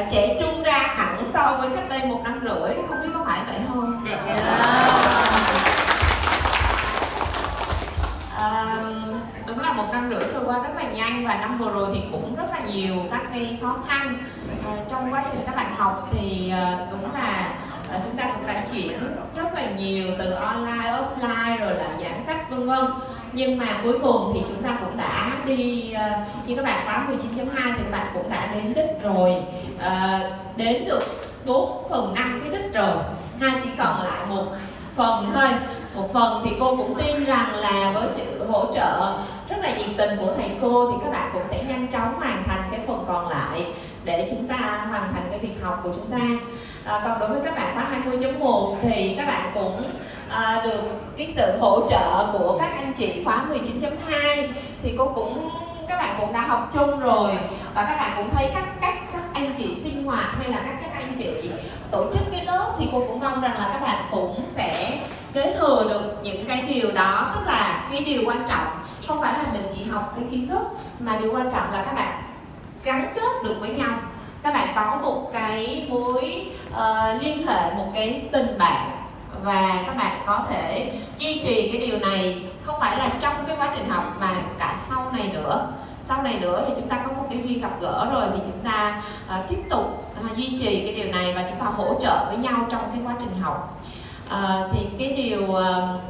Ờ, trẻ trung ra hẳn so với cách đây một năm rưỡi không biết có phải vậy không? À, đúng là một năm rưỡi trôi qua rất là nhanh và năm vừa rồi thì cũng rất là nhiều các cái khó khăn. À, trong quá trình các bạn học thì à, đúng là à, chúng ta cũng đã chuyển rất là nhiều từ online offline rồi là giãn cách vân vân. Nhưng mà cuối cùng thì chúng ta cũng đã đi uh, như các bạn khóa 19.2 thì các bạn cũng đã đến đích rồi uh, đến được 4 phần 5 cái đích rồi. Ha chỉ còn lại một phần thôi. Một phần thì cô cũng tin rằng là với sự hỗ trợ rất là nhiệt tình của thầy cô thì các bạn cũng sẽ nhanh chóng hoàn thành cái phần còn lại để chúng ta hoàn thành cái việc học của chúng ta. À, còn đối với các bạn khóa 20.1 thì các bạn cũng à, được cái sự hỗ trợ của các anh chị khóa 19.2 thì cô cũng các bạn cũng đã học chung rồi và các bạn cũng thấy các cách các anh chị sinh hoạt hay là các các anh chị tổ chức cái lớp thì cô cũng mong rằng là các bạn cũng sẽ kế thừa được những cái điều đó. Tức là cái điều quan trọng không phải là mình chỉ học cái kiến thức mà điều quan trọng là các bạn gắn kết được với nhau. Các bạn có một cái mối uh, liên hệ một cái tình bạn và các bạn có thể duy trì cái điều này. Không phải là trong cái quá trình học mà cả sau này nữa sau này nữa thì chúng ta có một cái duyên gặp gỡ rồi thì chúng ta uh, tiếp tục uh, duy trì cái điều này và chúng ta hỗ trợ với nhau trong cái quá trình học. Uh, thì cái điều uh,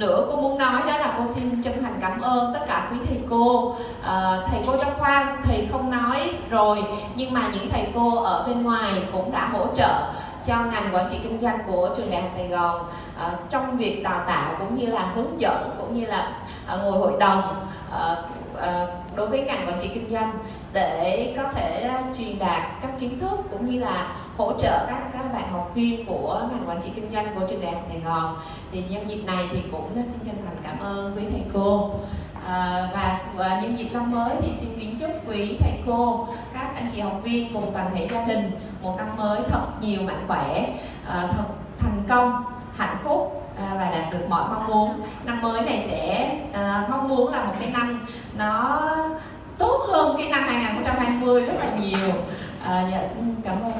nữa cô muốn nói đó là cô xin chân thành cảm ơn tất cả quý thầy cô. À, thầy cô trong khoa thầy không nói rồi nhưng mà những thầy cô ở bên ngoài cũng đã hỗ trợ cho ngành quản trị kinh doanh của trường đại học Sài Gòn à, trong việc đào tạo cũng như là hướng dẫn cũng như là à, ngồi hội đồng à, Ờ, đối với ngành quản trị kinh doanh để có thể ờ, truyền đạt các kiến thức cũng như là hỗ trợ các các bạn học viên của ngành quản trị kinh doanh của trường đại học Sài Gòn. Thì nhân dịp này thì cũng ờ, xin chân thành cảm ơn quý thầy cô. À, và, và nhân dịp năm mới thì xin kính chúc quý thầy cô các anh chị học viên cùng toàn thể gia đình một năm mới thật nhiều mạnh khỏe à, thật thành công hạnh phúc đạt được mọi mong muốn. Năm mới này sẽ uh, mong muốn là một cái năm nó tốt hơn cái năm 2020 rất là nhiều. À, dạ xin cảm ơn